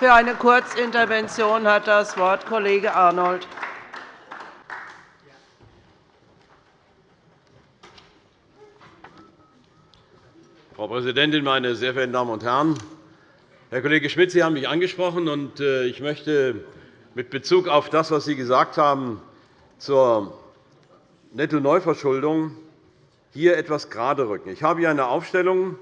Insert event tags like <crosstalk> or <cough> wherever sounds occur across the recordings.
Für eine Kurzintervention hat das Wort Kollege Arnold. Frau Präsidentin, meine sehr verehrten Damen und Herren! Herr Kollege Schmidt, Sie haben mich angesprochen, und äh, ich möchte mit Bezug auf das, was Sie gesagt haben zur Nettoneuverschuldung, hier etwas geraderücken. Ich habe hier eine Aufstellung,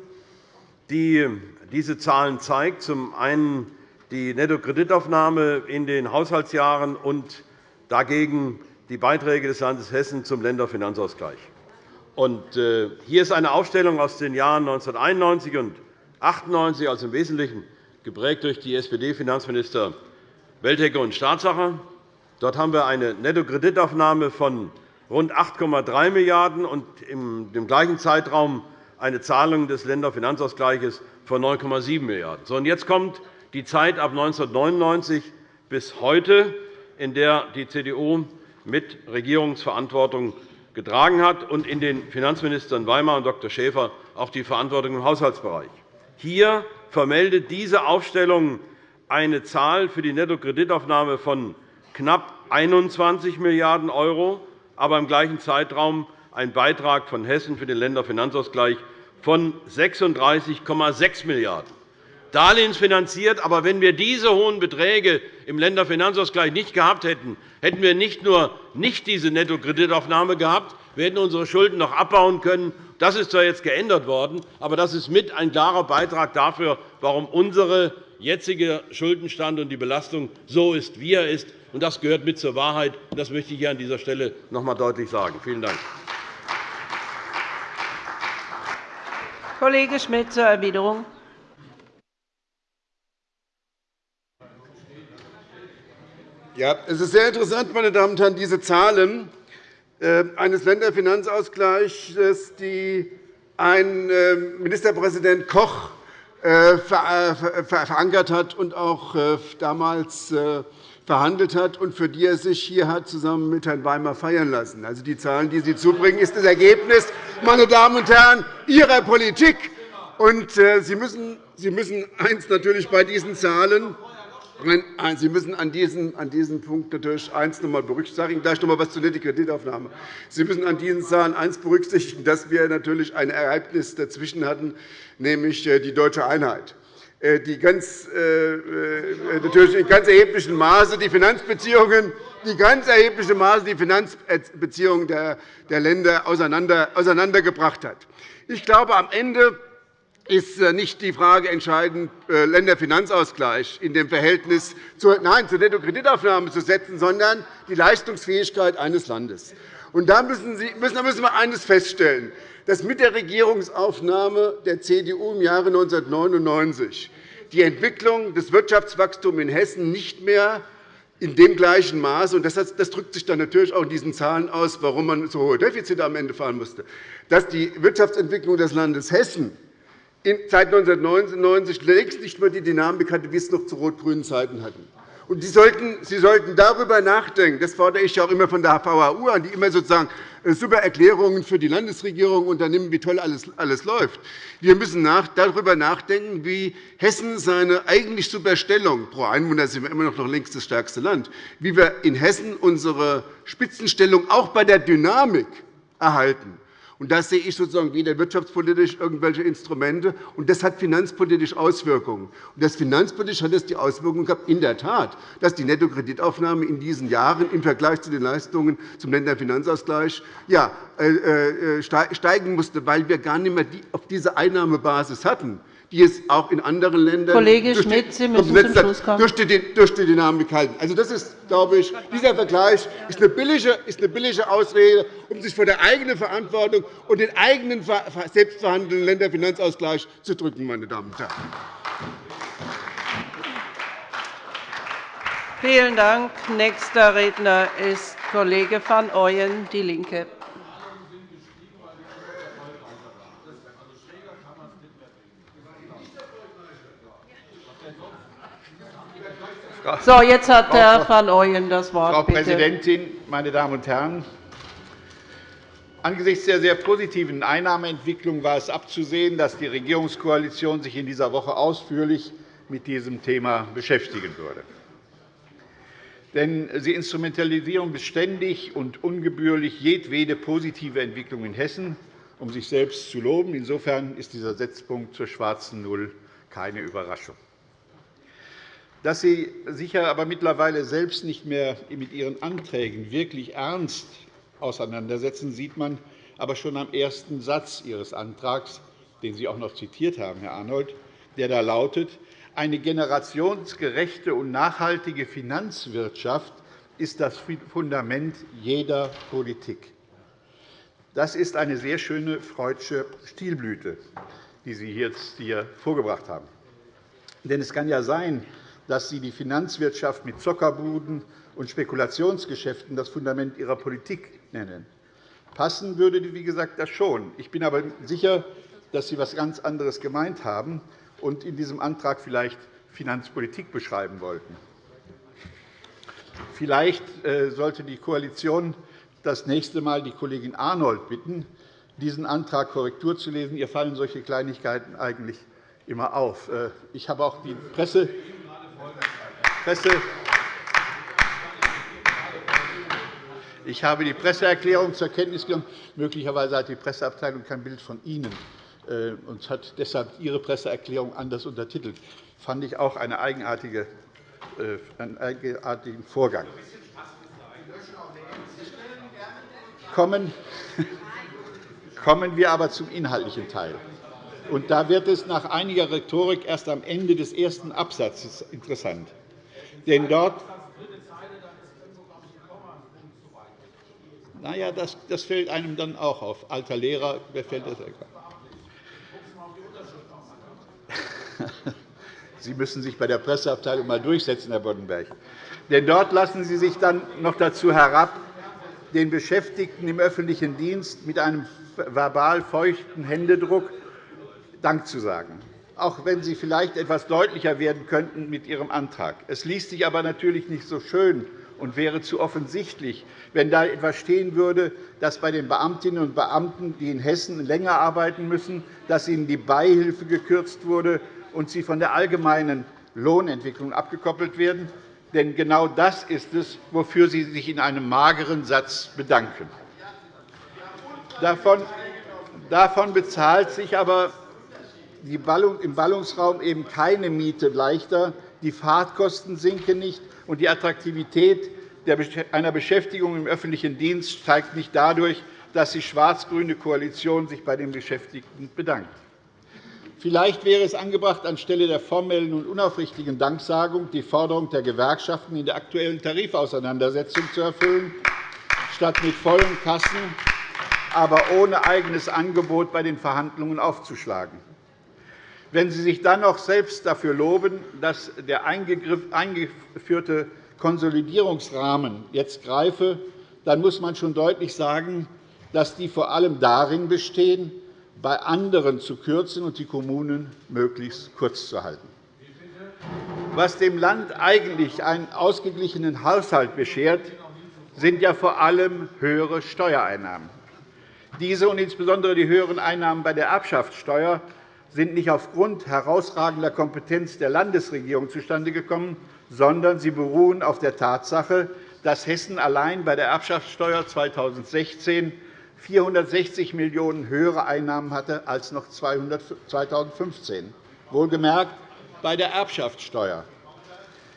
die diese Zahlen zeigt. Zum einen die Nettokreditaufnahme in den Haushaltsjahren und dagegen die Beiträge des Landes Hessen zum Länderfinanzausgleich. Äh, hier ist eine Aufstellung aus den Jahren 1991 und 1998, also im Wesentlichen geprägt durch die SPD-Finanzminister Weltecke und Staatssacher. Dort haben wir eine Nettokreditaufnahme von rund 8,3 Milliarden € und im gleichen Zeitraum eine Zahlung des Länderfinanzausgleichs von 9,7 Milliarden €. Jetzt kommt die Zeit ab 1999 bis heute, in der die CDU mit Regierungsverantwortung getragen hat und in den Finanzministern Weimar und Dr. Schäfer auch die Verantwortung im Haushaltsbereich. Hier vermeldet diese Aufstellung eine Zahl für die Nettokreditaufnahme von knapp 21 Milliarden €, aber im gleichen Zeitraum ein Beitrag von Hessen für den Länderfinanzausgleich von 36,6 Milliarden €. Darlehensfinanziert. Aber wenn wir diese hohen Beträge im Länderfinanzausgleich nicht gehabt hätten, hätten wir nicht nur nicht diese Nettokreditaufnahme gehabt, wir hätten unsere Schulden noch abbauen können. Das ist zwar jetzt geändert worden, aber das ist mit ein klarer Beitrag dafür, warum unser jetziger Schuldenstand und die Belastung so ist, wie er ist. Das gehört mit zur Wahrheit. Das möchte ich hier an dieser Stelle noch einmal deutlich sagen. Vielen Dank. Kollege Schmidt zur Erwiderung. Ja, es ist sehr interessant, meine Damen und Herren, diese Zahlen äh, eines Länderfinanzausgleichs, die ein äh, Ministerpräsident Koch äh, verankert hat und auch damals verhandelt hat und für die er sich hier hat zusammen mit Herrn Weimar feiern lassen. Also die Zahlen, die Sie zubringen, ist das Ergebnis, meine Damen und Herren, Ihrer Politik. Und Sie müssen, Sie müssen eins natürlich bei diesen Zahlen Sie müssen an diesem, an diesem Punkt natürlich eins noch einmal berücksichtigen. Ich gleich noch einmal etwas zur Kreditaufnahme. Sie müssen an diesen Zahlen eins berücksichtigen, dass wir natürlich ein Ereignis dazwischen hatten, nämlich äh, die deutsche Einheit äh, die ganz, äh, natürlich in ganz erheblichem Maße die Finanzbeziehungen, die ganz erhebliche Maße die Finanzbeziehungen der Länder auseinandergebracht hat. Ich glaube, am Ende ist äh, nicht die Frage entscheidend, äh, Länderfinanzausgleich in dem Verhältnis zur, nein, zur Nettokreditaufnahme zu setzen, sondern die Leistungsfähigkeit eines Landes. Und da müssen, Sie, müssen, da müssen wir eines feststellen, dass mit der Regierungsaufnahme der CDU im Jahre 1999 die Entwicklung des Wirtschaftswachstums in Hessen nicht mehr in dem gleichen Maße, und das drückt sich dann natürlich auch in diesen Zahlen aus, warum man so hohe Defizite am Ende fahren musste, dass die Wirtschaftsentwicklung des Landes Hessen seit 1999 längst nicht mehr die Dynamik hatte, wie es noch zu rot-grünen Zeiten hatten. Und Sie sollten, Sie sollten darüber nachdenken. Das fordere ich auch immer von der VHU an, die immer sozusagen äh, super Erklärungen für die Landesregierung unternimmt, wie toll alles, alles läuft. Wir müssen darüber nachdenken, wie Hessen seine eigentlich super Stellung pro Einwohner sind wir immer noch längst das stärkste Land, wie wir in Hessen unsere Spitzenstellung auch bei der Dynamik erhalten. Und da sehe ich sozusagen weder wirtschaftspolitisch irgendwelche Instrumente, und das hat finanzpolitisch Auswirkungen. Und das finanzpolitisch hat es die Auswirkung gehabt, in der Tat, dass die Nettokreditaufnahme in diesen Jahren im Vergleich zu den Leistungen zum Länderfinanzausgleich ja, äh, äh, steigen musste, weil wir gar nicht mehr auf diese Einnahmebasis hatten die es auch in anderen Ländern Kollege Schmidt, Sie müssen zum Schluss kommen. Durch, die, durch die Dynamik halten. Also, das ist, glaube ich, dieser Vergleich ist eine, billige, ist eine billige Ausrede, um sich vor der eigenen Verantwortung und den eigenen selbstverhandelnden Länderfinanzausgleich zu drücken. Meine Damen und Herren. Vielen Dank. Nächster Redner ist Kollege van Ooyen, DIE LINKE. So, jetzt hat Herr van Ooyen das Wort. Frau Präsidentin, meine Damen und Herren! Angesichts der sehr positiven Einnahmeentwicklung war es abzusehen, dass die Regierungskoalition sich in dieser Woche ausführlich mit diesem Thema beschäftigen würde. Denn Sie instrumentalisieren beständig und ungebührlich jedwede positive Entwicklung in Hessen, um sich selbst zu loben. Insofern ist dieser Setzpunkt zur schwarzen Null keine Überraschung. Dass Sie sich aber mittlerweile selbst nicht mehr mit Ihren Anträgen wirklich ernst auseinandersetzen, sieht man aber schon am ersten Satz Ihres Antrags, den Sie auch noch zitiert haben, Herr Arnold, der da lautet, eine generationsgerechte und nachhaltige Finanzwirtschaft ist das Fundament jeder Politik. Das ist eine sehr schöne Freudsche Stilblüte, die Sie jetzt hier vorgebracht haben. Denn es kann ja sein, dass Sie die Finanzwirtschaft mit Zockerbuden und Spekulationsgeschäften das Fundament Ihrer Politik nennen. Passen würde, wie gesagt, das schon. Ich bin aber sicher, dass Sie etwas ganz anderes gemeint haben und in diesem Antrag vielleicht Finanzpolitik beschreiben wollten. Vielleicht äh, sollte die Koalition das nächste Mal die Kollegin Arnold bitten, diesen Antrag Korrektur zu lesen. Ihr fallen solche Kleinigkeiten eigentlich immer auf. Äh, ich habe auch die Presse, Presse ich habe die Presseerklärung zur Kenntnis genommen. Möglicherweise hat die Presseabteilung kein Bild von Ihnen äh, und hat deshalb Ihre Presseerklärung anders untertitelt. Das fand ich auch äh, einen eigenartigen Vorgang. <laughs> Kommen wir aber zum inhaltlichen Teil. Da wird es nach einiger Rhetorik erst am Ende des ersten Absatzes interessant. Denn dort Na ja, das, das fällt einem dann auch auf. Alter Lehrer, wer fällt das? <laughs> Sie müssen sich bei der Presseabteilung einmal durchsetzen, Herr Boddenberg. Denn dort lassen Sie sich dann noch dazu herab, den Beschäftigten im öffentlichen Dienst mit einem verbal feuchten Händedruck Dank zu sagen, auch wenn Sie vielleicht etwas deutlicher werden könnten mit Ihrem Antrag. Es liest sich aber natürlich nicht so schön und wäre zu offensichtlich, wenn da etwas stehen würde, dass bei den Beamtinnen und Beamten, die in Hessen länger arbeiten müssen, dass ihnen die Beihilfe gekürzt wurde und sie von der allgemeinen Lohnentwicklung abgekoppelt werden. Denn genau das ist es, wofür Sie sich in einem mageren Satz bedanken. Davon bezahlt sich aber im Ballungsraum eben keine Miete leichter. Die Fahrtkosten sinken nicht, und die Attraktivität einer Beschäftigung im öffentlichen Dienst steigt nicht dadurch, dass die schwarz-grüne Koalition sich bei den Beschäftigten bedankt. Vielleicht wäre es angebracht, anstelle der formellen und unaufrichtigen Danksagung die Forderung der Gewerkschaften in der aktuellen Tarifauseinandersetzung zu erfüllen, statt mit vollen Kassen, aber ohne eigenes Angebot bei den Verhandlungen aufzuschlagen. Wenn Sie sich dann noch selbst dafür loben, dass der eingeführte Konsolidierungsrahmen jetzt greife, dann muss man schon deutlich sagen, dass die vor allem darin bestehen, bei anderen zu kürzen und die Kommunen möglichst kurz zu halten. Was dem Land eigentlich einen ausgeglichenen Haushalt beschert, sind ja vor allem höhere Steuereinnahmen. Diese und insbesondere die höheren Einnahmen bei der Erbschaftssteuer sind nicht aufgrund herausragender Kompetenz der Landesregierung zustande gekommen, sondern sie beruhen auf der Tatsache, dass Hessen allein bei der Erbschaftssteuer 2016 460 Millionen € höhere Einnahmen hatte als noch 2015, wohlgemerkt bei der Erbschaftssteuer.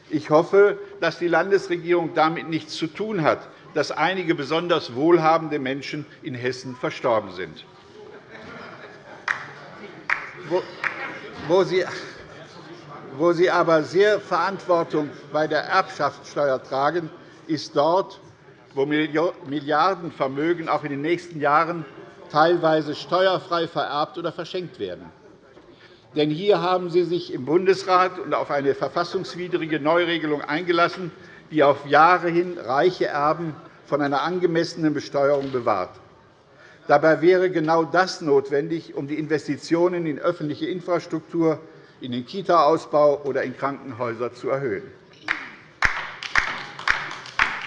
Ich hoffe, dass die Landesregierung damit nichts zu tun hat, dass einige besonders wohlhabende Menschen in Hessen verstorben sind wo Sie, wo Sie aber sehr Verantwortung bei der Erbschaftssteuer tragen, ist dort, wo Milliardenvermögen auch in den nächsten Jahren teilweise steuerfrei vererbt oder verschenkt werden. Denn hier haben Sie sich im Bundesrat auf eine verfassungswidrige Neuregelung eingelassen, die auf Jahre hin reiche Erben von einer angemessenen Besteuerung bewahrt. Dabei wäre genau das notwendig, um die Investitionen in öffentliche Infrastruktur, in den Kita-Ausbau oder in Krankenhäuser zu erhöhen.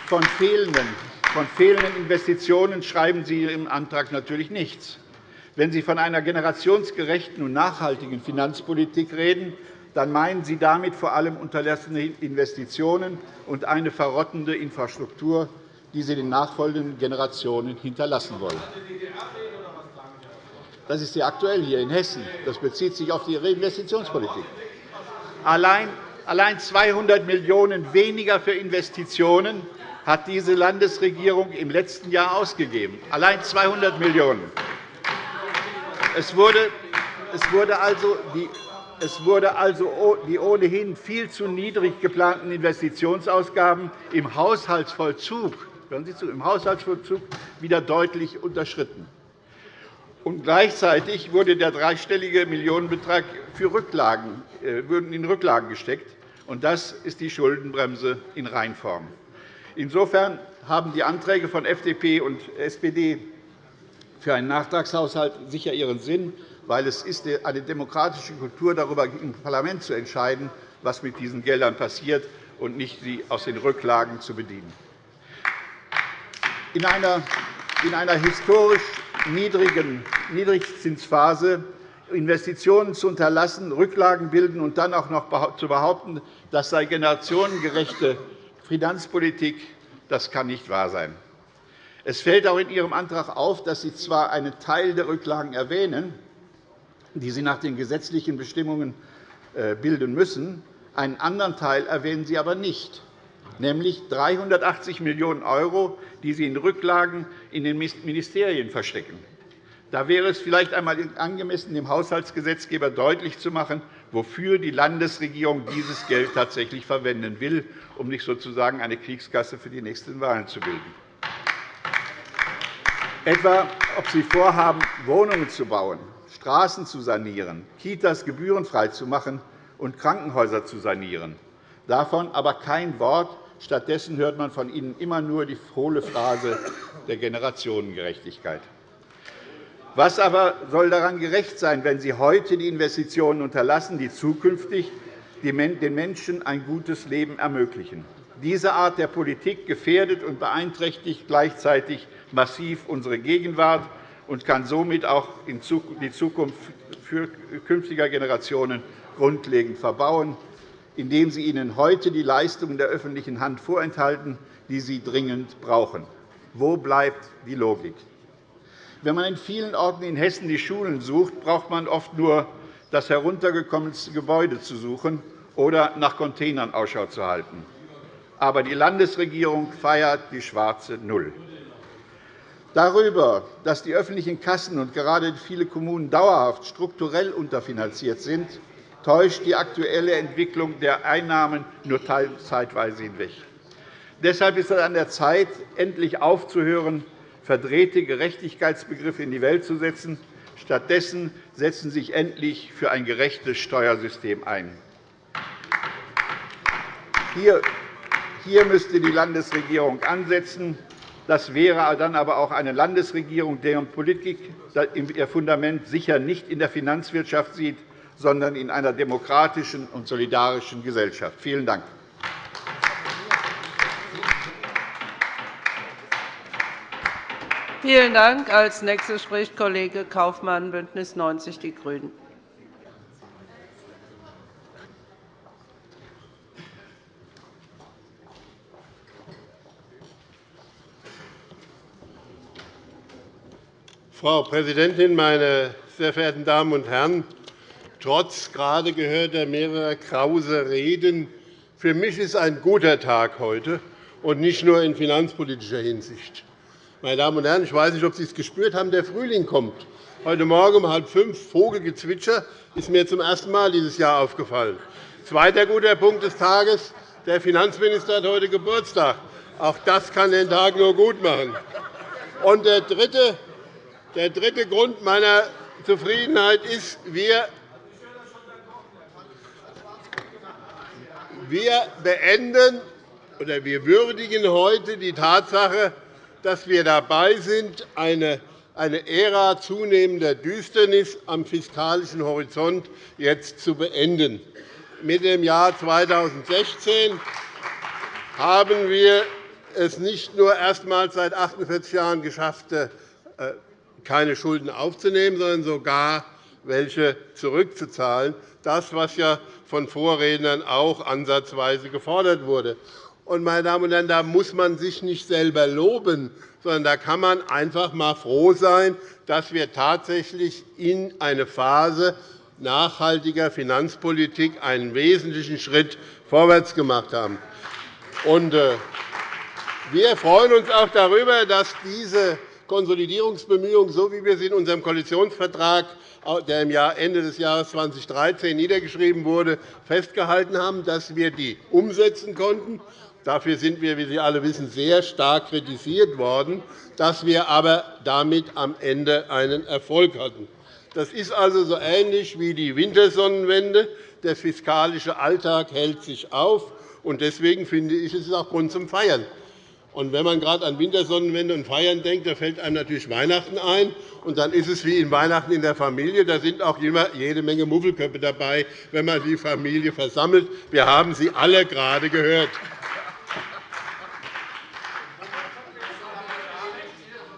Von fehlenden, von fehlenden Investitionen schreiben Sie im Antrag natürlich nichts. Wenn Sie von einer generationsgerechten und nachhaltigen Finanzpolitik reden, dann meinen Sie damit vor allem unterlassene Investitionen und eine verrottende Infrastruktur, die Sie den nachfolgenden Generationen hinterlassen wollen. Das ist ja aktuell hier in Hessen. Das bezieht sich auf die Reinvestitionspolitik. Allein 200 Millionen € weniger für Investitionen hat diese Landesregierung im letzten Jahr ausgegeben. Allein 200 Millionen €. Es wurde, es wurde also die es wurde also die ohnehin viel zu niedrig geplanten Investitionsausgaben im Haushaltsvollzug, hören Sie zu, im Haushaltsvollzug wieder deutlich unterschritten. Und gleichzeitig wurde der dreistellige Millionenbetrag für Rücklagen, äh, in Rücklagen gesteckt. Und das ist die Schuldenbremse in Reinform. Insofern haben die Anträge von FDP und SPD für einen Nachtragshaushalt sicher ihren Sinn, weil es ist eine demokratische Kultur, darüber im Parlament zu entscheiden, was mit diesen Geldern passiert, und nicht sie aus den Rücklagen zu bedienen. In einer, in einer historisch niedrigen Niedrigzinsphase Investitionen zu unterlassen, Rücklagen bilden und dann auch noch zu behaupten, das sei generationengerechte Finanzpolitik, das kann nicht wahr sein. Es fällt auch in Ihrem Antrag auf, dass Sie zwar einen Teil der Rücklagen erwähnen, die Sie nach den gesetzlichen Bestimmungen äh, bilden müssen, einen anderen Teil erwähnen Sie aber nicht, nämlich 380 Millionen €, die Sie in Rücklagen in den Ministerien verstecken. Da wäre es vielleicht einmal angemessen, dem Haushaltsgesetzgeber deutlich zu machen, wofür die Landesregierung dieses Geld tatsächlich verwenden will, um nicht sozusagen eine Kriegskasse für die nächsten Wahlen zu bilden. Etwa, ob Sie vorhaben, Wohnungen zu bauen, Straßen zu sanieren, Kitas gebührenfrei zu machen und Krankenhäuser zu sanieren. Davon aber kein Wort. Stattdessen hört man von Ihnen immer nur die hohle Phrase der Generationengerechtigkeit. Was aber soll daran gerecht sein, wenn Sie heute die Investitionen unterlassen, die zukünftig den Menschen ein gutes Leben ermöglichen? Diese Art der Politik gefährdet und beeinträchtigt gleichzeitig massiv unsere Gegenwart und kann somit auch die Zukunft künftiger Generationen grundlegend verbauen, indem sie ihnen heute die Leistungen der öffentlichen Hand vorenthalten, die sie dringend brauchen. Wo bleibt die Logik? Wenn man in vielen Orten in Hessen die Schulen sucht, braucht man oft nur das heruntergekommenste Gebäude zu suchen oder nach Containern Ausschau zu halten. Aber die Landesregierung feiert die schwarze Null. Darüber, dass die öffentlichen Kassen und gerade viele Kommunen dauerhaft strukturell unterfinanziert sind, täuscht die aktuelle Entwicklung der Einnahmen nur zeitweise hinweg. Deshalb ist es an der Zeit, endlich aufzuhören, verdrehte Gerechtigkeitsbegriffe in die Welt zu setzen. Stattdessen setzen Sie sich endlich für ein gerechtes Steuersystem ein. Hier müsste die Landesregierung ansetzen. Das wäre dann aber auch eine Landesregierung, deren Politik ihr Fundament sicher nicht in der Finanzwirtschaft sieht, sondern in einer demokratischen und solidarischen Gesellschaft. Vielen Dank. Vielen Dank. Als nächster spricht Kollege Kaufmann, BÜNDNIS 90 die GRÜNEN. Frau Präsidentin, meine sehr verehrten Damen und Herren! Trotz gerade gehörter mehrerer krause Reden für mich ist ein guter Tag heute, und nicht nur in finanzpolitischer Hinsicht. Meine Damen und Herren, ich weiß nicht, ob Sie es gespürt haben, der Frühling kommt. Heute Morgen um halb fünf Vogelgezwitscher ist mir zum ersten Mal dieses Jahr aufgefallen. Zweiter guter Punkt des Tages. Der Finanzminister hat heute Geburtstag. Auch das kann den Tag nur gut machen. Und der dritte der dritte Grund meiner Zufriedenheit ist, wir wir beenden oder wir würdigen heute die Tatsache, dass wir dabei sind, eine Ära zunehmender Düsternis am fiskalischen Horizont jetzt zu beenden. Mit dem Jahr 2016 haben wir es nicht nur erstmals seit 48 Jahren geschafft, äh, keine Schulden aufzunehmen, sondern sogar welche zurückzuzahlen. Das, was ja von Vorrednern auch ansatzweise gefordert wurde. Und, meine Damen und Herren, da muss man sich nicht selber loben, sondern da kann man einfach einmal froh sein, dass wir tatsächlich in eine Phase nachhaltiger Finanzpolitik einen wesentlichen Schritt vorwärts gemacht haben. Äh, wir freuen uns auch darüber, dass diese Konsolidierungsbemühungen, so wie wir sie in unserem Koalitionsvertrag, der im Ende des Jahres 2013 niedergeschrieben wurde, festgehalten haben, dass wir die umsetzen konnten. Dafür sind wir, wie Sie alle wissen, sehr stark kritisiert worden, dass wir aber damit am Ende einen Erfolg hatten. Das ist also so ähnlich wie die Wintersonnenwende. Der fiskalische Alltag hält sich auf. Deswegen finde ich, es ist auch Grund zum Feiern. Und wenn man gerade an Wintersonnenwende und Feiern denkt, da fällt einem natürlich Weihnachten ein. Und dann ist es wie in Weihnachten in der Familie. Da sind auch immer jede Menge Muffelköpfe dabei, wenn man die Familie versammelt. Wir haben sie alle gerade gehört.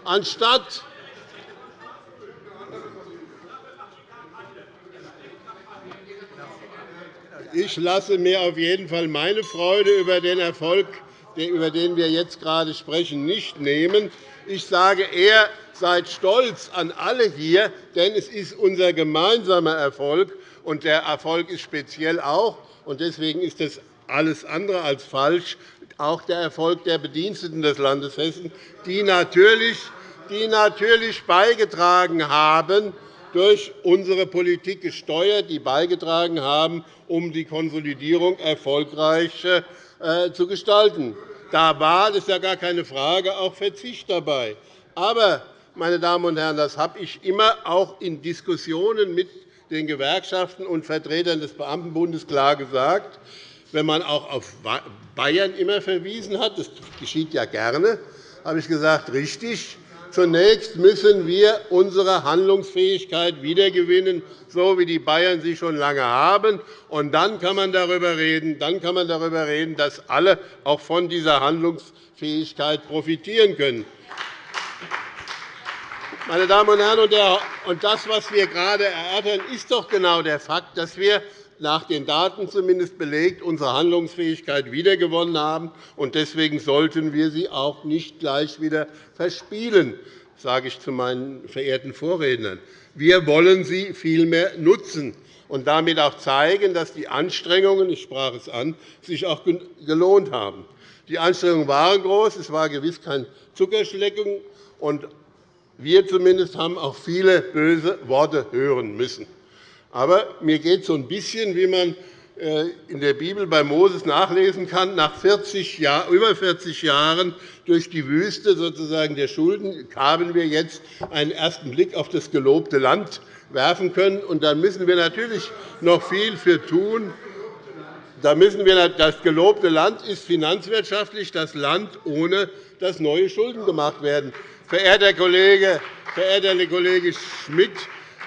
Anstatt ich lasse mir auf jeden Fall meine Freude über den Erfolg über den wir jetzt gerade sprechen, nicht nehmen. Ich sage eher, seid stolz an alle hier, denn es ist unser gemeinsamer Erfolg, und der Erfolg ist speziell auch, und deswegen ist das alles andere als falsch, auch der Erfolg der Bediensteten des Landes Hessen, die natürlich, die natürlich beigetragen haben, durch unsere Politik gesteuert, die beigetragen haben, um die Konsolidierung erfolgreich zu gestalten. Da war, das ist ja gar keine Frage, auch Verzicht dabei. Aber, meine Damen und Herren, das habe ich immer auch in Diskussionen mit den Gewerkschaften und Vertretern des Beamtenbundes klar gesagt. Wenn man auch auf Bayern immer verwiesen hat, das geschieht ja gerne, habe ich gesagt, richtig, Zunächst müssen wir unsere Handlungsfähigkeit wiedergewinnen, so wie die Bayern sie schon lange haben. Und dann kann man darüber reden, dann kann man darüber reden dass alle auch von dieser Handlungsfähigkeit profitieren können. Meine Damen und Herren, und das, was wir gerade erörtern, ist doch genau der Fakt, dass wir nach den Daten zumindest belegt unsere Handlungsfähigkeit wiedergewonnen haben. Deswegen sollten wir sie auch nicht gleich wieder verspielen, sage ich zu meinen verehrten Vorrednern. Wir wollen sie vielmehr nutzen und damit auch zeigen, dass die Anstrengungen, ich sprach es an, sich auch gelohnt haben. Die Anstrengungen waren groß. Es war gewiss kein Zuckerschlecken. Und wir zumindest haben auch viele böse Worte hören müssen. Aber mir geht es so ein bisschen, wie man äh, in der Bibel bei Moses nachlesen kann, nach 40 Jahr, über 40 Jahren durch die Wüste sozusagen der Schulden haben wir jetzt einen ersten Blick auf das gelobte Land werfen können. Und da müssen wir natürlich noch viel für tun. Da müssen wir, das gelobte Land ist finanzwirtschaftlich das Land, ohne dass neue Schulden gemacht werden. Verehrter Kollege, verehrter Kollege Schmidt,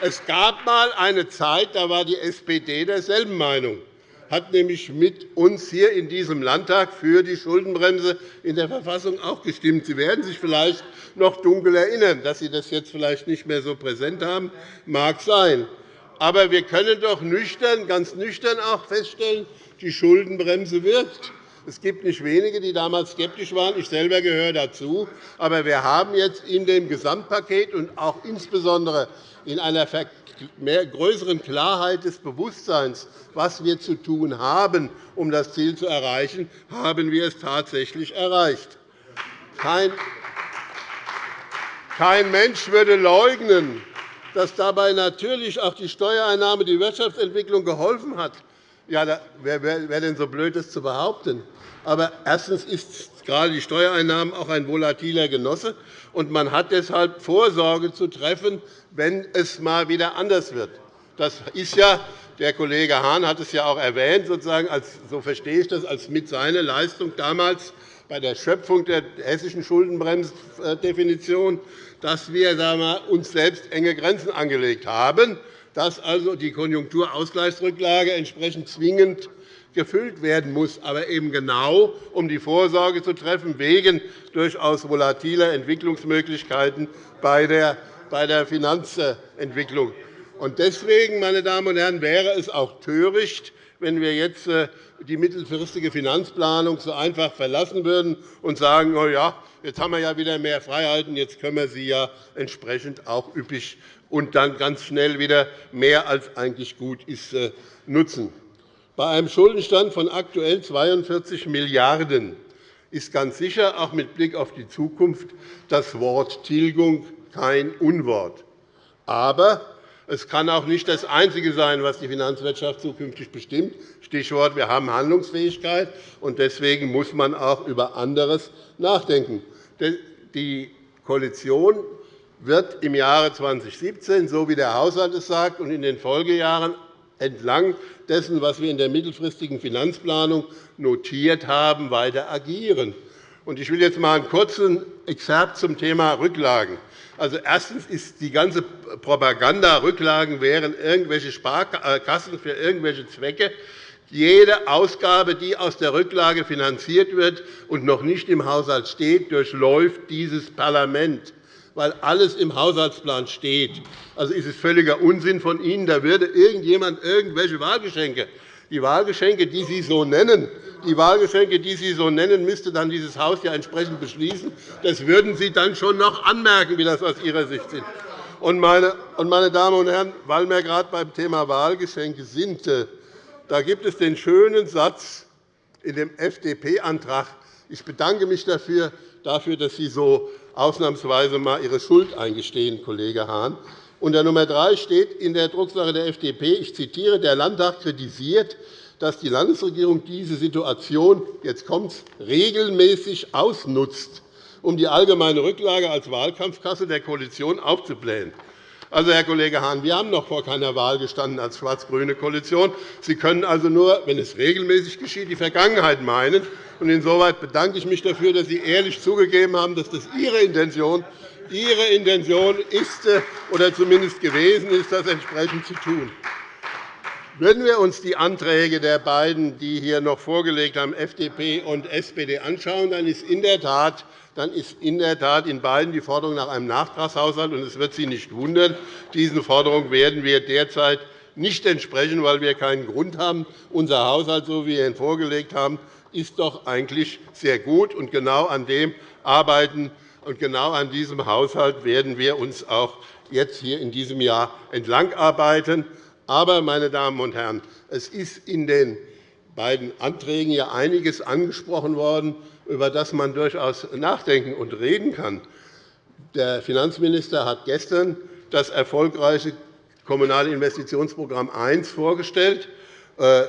es gab einmal eine Zeit, da war die SPD derselben Meinung hat nämlich mit uns hier in diesem Landtag für die Schuldenbremse in der Verfassung auch gestimmt. Sie werden sich vielleicht noch dunkel erinnern. Dass Sie das jetzt vielleicht nicht mehr so präsent haben, mag sein. Aber wir können doch nüchtern, ganz nüchtern auch feststellen, die Schuldenbremse wirkt. Es gibt nicht wenige, die damals skeptisch waren. Ich selber gehöre dazu. Aber wir haben jetzt in dem Gesamtpaket und auch insbesondere in einer mehr größeren Klarheit des Bewusstseins, was wir zu tun haben, um das Ziel zu erreichen, haben wir es tatsächlich erreicht. Kein Mensch würde leugnen, dass dabei natürlich auch die Steuereinnahme die Wirtschaftsentwicklung geholfen hat. Ja, wer wäre denn so blöd, das zu behaupten? Aber erstens ist gerade die Steuereinnahmen auch ein volatiler Genosse, und man hat deshalb Vorsorge zu treffen, wenn es mal wieder anders wird. Das ist ja, der Kollege Hahn hat es ja auch erwähnt, sozusagen, als, so verstehe ich das, als mit seiner Leistung damals bei der Schöpfung der hessischen Schuldenbremsdefinition, dass wir, uns selbst enge Grenzen angelegt haben, dass also die Konjunkturausgleichsrücklage entsprechend zwingend gefüllt werden muss, aber eben genau, um die Vorsorge zu treffen, wegen durchaus volatiler Entwicklungsmöglichkeiten bei der Finanzentwicklung. Deswegen, meine Damen und Herren, wäre es auch töricht, wenn wir jetzt äh, die mittelfristige Finanzplanung so einfach verlassen würden und sagen, oh ja, jetzt haben wir ja wieder mehr Freiheiten, jetzt können wir sie ja entsprechend auch üppig und dann ganz schnell wieder mehr als eigentlich gut ist äh, nutzen. Bei einem Schuldenstand von aktuell 42 Milliarden € ist ganz sicher auch mit Blick auf die Zukunft das Wort Tilgung kein Unwort. Aber es kann auch nicht das Einzige sein, was die Finanzwirtschaft zukünftig bestimmt. Stichwort, wir haben Handlungsfähigkeit, und deswegen muss man auch über anderes nachdenken. Die Koalition wird im Jahre 2017, so wie der Haushalt es sagt, und in den Folgejahren entlang dessen, was wir in der mittelfristigen Finanzplanung notiert haben, weiter agieren. Ich will jetzt einmal einen kurzen Exerpt zum Thema Rücklagen. Also, erstens ist die ganze Propaganda, Rücklagen wären irgendwelche Sparkassen für irgendwelche Zwecke. Jede Ausgabe, die aus der Rücklage finanziert wird und noch nicht im Haushalt steht, durchläuft dieses Parlament weil alles im Haushaltsplan steht. Also ist es völliger Unsinn von Ihnen, da würde irgendjemand irgendwelche Wahlgeschenke die Wahlgeschenke, die Sie so nennen, die Wahlgeschenke, die Sie so nennen, müsste dann dieses Haus ja entsprechend beschließen. Das würden Sie dann schon noch anmerken, wie das aus Ihrer Sicht. Und meine Damen und Herren, weil wir gerade beim Thema Wahlgeschenke sind, äh, da gibt es den schönen Satz in dem FDP-Antrag. Ich bedanke mich dafür, dass Sie so ausnahmsweise einmal Ihre Schuld eingestehen, Kollege Hahn. Unter Nummer 3 steht in der Drucksache der FDP, ich zitiere, der Landtag kritisiert, dass die Landesregierung diese Situation jetzt kommt's, regelmäßig ausnutzt, um die allgemeine Rücklage als Wahlkampfkasse der Koalition aufzublähen. Also, Herr Kollege Hahn, wir haben noch vor keiner Wahl gestanden als schwarz-grüne Koalition. Sie können also nur, wenn es regelmäßig geschieht, die Vergangenheit meinen. Insoweit bedanke ich mich dafür, dass Sie ehrlich zugegeben haben, dass das Ihre Intention, Ihre Intention ist äh, oder zumindest gewesen ist, das entsprechend zu tun. Würden wir uns die Anträge der beiden, die hier noch vorgelegt haben, FDP und SPD, anschauen, dann ist in der Tat dann ist in der Tat in beiden die Forderung nach einem Nachtragshaushalt. Und es wird Sie nicht wundern, diesen Forderungen werden wir derzeit nicht entsprechen, weil wir keinen Grund haben. Unser Haushalt, so wie wir ihn vorgelegt haben, ist doch eigentlich sehr gut. Und genau an dem arbeiten und genau an diesem Haushalt werden wir uns auch jetzt hier in diesem Jahr entlangarbeiten. Aber, meine Damen und Herren, es ist in den beiden Anträgen ja einiges angesprochen worden, über das man durchaus nachdenken und reden kann. Der Finanzminister hat gestern das erfolgreiche Kommunale Investitionsprogramm I vorgestellt. Äh,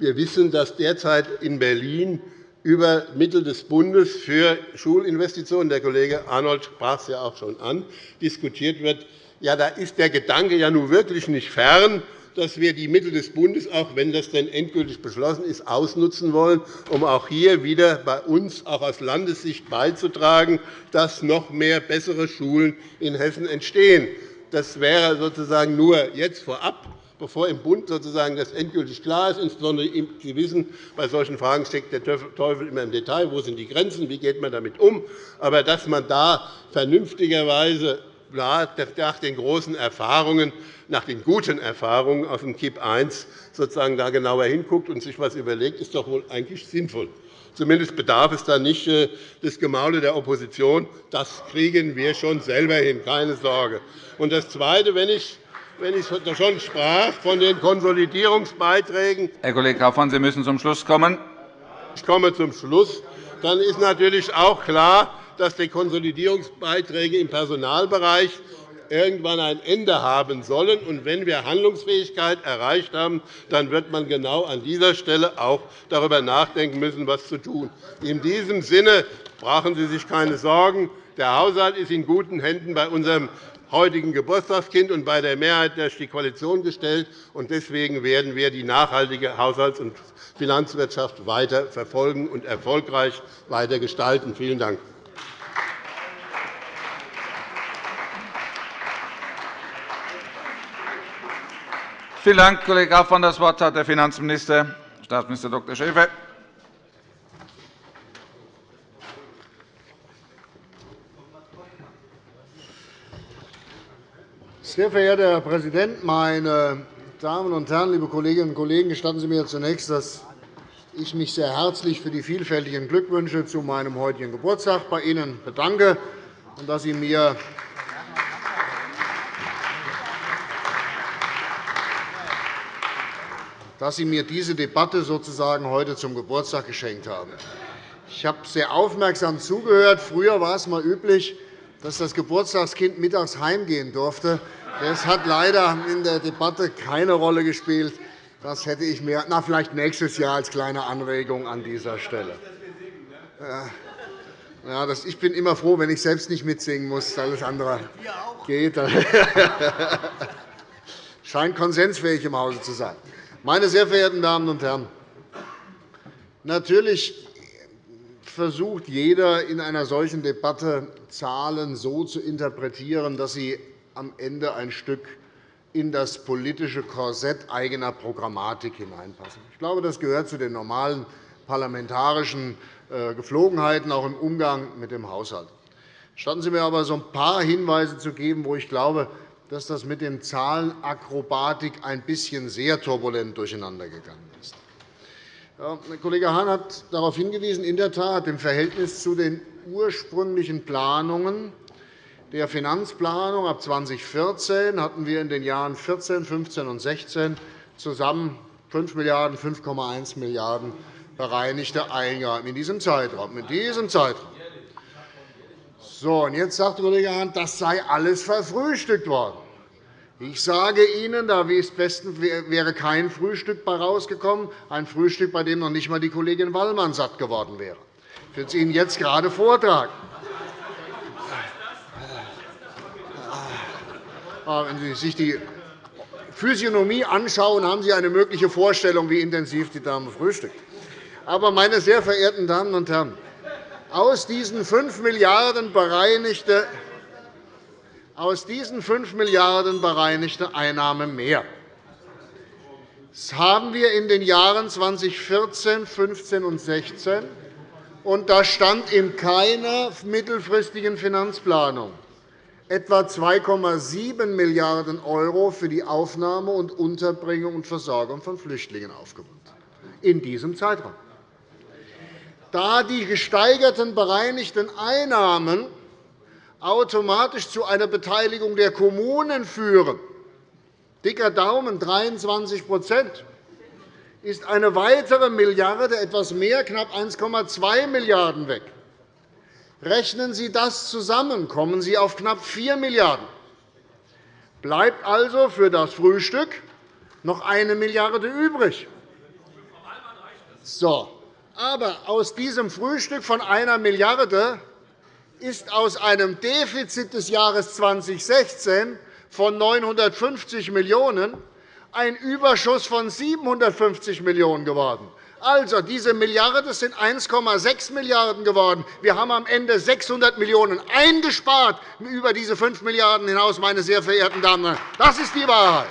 wir wissen, dass derzeit in Berlin über Mittel des Bundes für Schulinvestitionen – der Kollege Arnold sprach es ja auch schon an – diskutiert wird. Ja, da ist der Gedanke ja nun wirklich nicht fern, dass wir die Mittel des Bundes, auch wenn das denn endgültig beschlossen ist, ausnutzen wollen, um auch hier wieder bei uns auch aus Landessicht beizutragen, dass noch mehr bessere Schulen in Hessen entstehen. Das wäre sozusagen nur jetzt vorab bevor im Bund sozusagen das endgültig klar ist. Insbesondere Sie wissen, bei solchen Fragen steckt der Teufel immer im Detail. Wo sind die Grenzen? Wie geht man damit um? Aber dass man da vernünftigerweise nach den großen Erfahrungen, nach den guten Erfahrungen aus dem KIP I sozusagen da genauer hinguckt und sich etwas überlegt, ist doch wohl eigentlich sinnvoll. Zumindest bedarf es dann nicht äh, des Gemaule der Opposition. Das kriegen wir schon selber hin, keine Sorge. Und das Zweite, wenn ich wenn ich schon sprach von den Konsolidierungsbeiträgen. Herr Kollege Kaufmann, Sie müssen zum Schluss kommen. Ich komme zum Schluss. Dann ist natürlich auch klar, dass die Konsolidierungsbeiträge im Personalbereich irgendwann ein Ende haben sollen. Und wenn wir Handlungsfähigkeit erreicht haben, dann wird man genau an dieser Stelle auch darüber nachdenken müssen, was zu tun. In diesem Sinne brauchen Sie sich keine Sorgen. Der Haushalt ist in guten Händen bei unserem heutigen Geburtstagskind und bei der Mehrheit durch die Koalition gestellt. Deswegen werden wir die nachhaltige Haushalts- und Finanzwirtschaft weiter verfolgen und erfolgreich weiter gestalten. Vielen Dank. Vielen Dank, Kollege Kaufmann. Das Wort hat der Finanzminister, Staatsminister Dr. Schäfer. Sehr verehrter Herr Präsident, meine Damen und Herren, liebe Kolleginnen und Kollegen! Gestatten Sie mir zunächst, dass ich mich sehr herzlich für die vielfältigen Glückwünsche zu meinem heutigen Geburtstag bei Ihnen bedanke und dass Sie mir dass Sie mir diese Debatte sozusagen heute zum Geburtstag geschenkt haben. Ich habe sehr aufmerksam zugehört. Früher war es einmal üblich, dass das Geburtstagskind mittags heimgehen durfte. Das hat leider in der Debatte keine Rolle gespielt. Das hätte ich mir na, vielleicht nächstes Jahr als kleine Anregung an dieser Stelle. Ja, das, ich bin immer froh, wenn ich selbst nicht mitsingen muss. Alles andere geht. <laughs> Scheint konsensfähig im Hause zu sein. Meine sehr verehrten Damen und Herren, natürlich versucht jeder in einer solchen Debatte Zahlen so zu interpretieren, dass sie am Ende ein Stück in das politische Korsett eigener Programmatik hineinpassen. Ich glaube, das gehört zu den normalen parlamentarischen äh, Geflogenheiten, auch im Umgang mit dem Haushalt. Statten Sie mir aber so ein paar Hinweise zu geben, wo ich glaube, dass das mit den Zahlenakrobatik ein bisschen sehr turbulent durcheinandergegangen ist. Kollege Hahn hat darauf hingewiesen, in der Tat, im Verhältnis zu den ursprünglichen Planungen der Finanzplanung ab 2014 hatten wir in den Jahren 14, 15 und 16 zusammen 5 Milliarden, 5,1 Milliarden € bereinigte Eingaben in diesem Zeitraum. In diesem Zeitraum. So, und jetzt sagt Kollege Hahn, das sei alles verfrühstückt worden. Ich sage Ihnen, da wäre kein Frühstück bei rausgekommen, ein Frühstück, bei dem noch nicht einmal die Kollegin Wallmann satt geworden wäre. Ich will es Ihnen jetzt gerade vortragen. Ah, wenn Sie sich die Physiognomie anschauen, haben Sie eine mögliche Vorstellung, wie intensiv die Dame frühstückt. Aber, meine sehr verehrten Damen und Herren, aus diesen 5 Milliarden bereinigte aus diesen 5 Milliarden bereinigte Einnahme mehr. Das haben wir in den Jahren 2014, 2015 und 2016, und da stand in keiner mittelfristigen Finanzplanung etwa 2,7 Milliarden € für die Aufnahme und Unterbringung und Versorgung von Flüchtlingen aufgewandt. In diesem Zeitraum da die gesteigerten bereinigten Einnahmen automatisch zu einer Beteiligung der Kommunen führen, dicker Daumen 23% ist eine weitere Milliarde, etwas mehr, knapp 1,2 Milliarden € weg. Rechnen Sie das zusammen, kommen Sie auf knapp 4 Milliarden €. Bleibt also für das Frühstück noch 1 Milliarde € übrig. So, aber aus diesem Frühstück von einer Milliarde ist aus einem Defizit des Jahres 2016 von 950 Millionen € ein Überschuss von 750 Millionen € geworden. Also, diese Milliarde sind 1,6 Milliarden € geworden. Wir haben am Ende 600 Millionen € eingespart über diese 5 Milliarden € hinaus, meine sehr verehrten Damen und Herren. Das ist die Wahrheit.